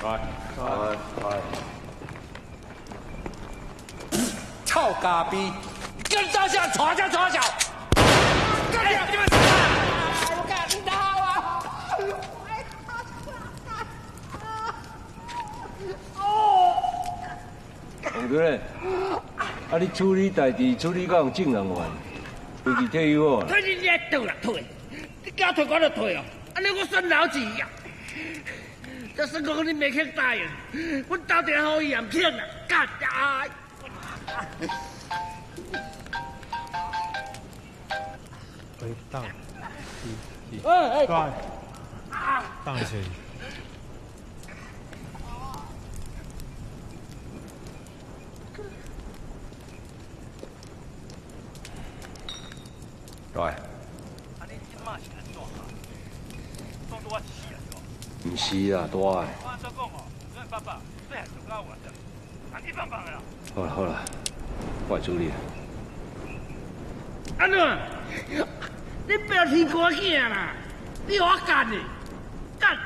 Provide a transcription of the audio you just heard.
来来来，臭咖逼，跟大家吵架吵架。干你们！我干你他啊！王主任，啊，你处理代志处理到用正人员，回去退休哦。退你也倒啦退，你叫退我就退哦，安尼我算老几呀。这算讲你没肯答应，我到底好伊也唔肯啊，干呀！回荡，哎哎，对，荡一下。对，唔是啦，大我安怎讲哦？咱爸爸最还上到我的，啊你放放的啦。好啦好啦，我来处理。安怎？你不要提我囝啦，你我干的，干！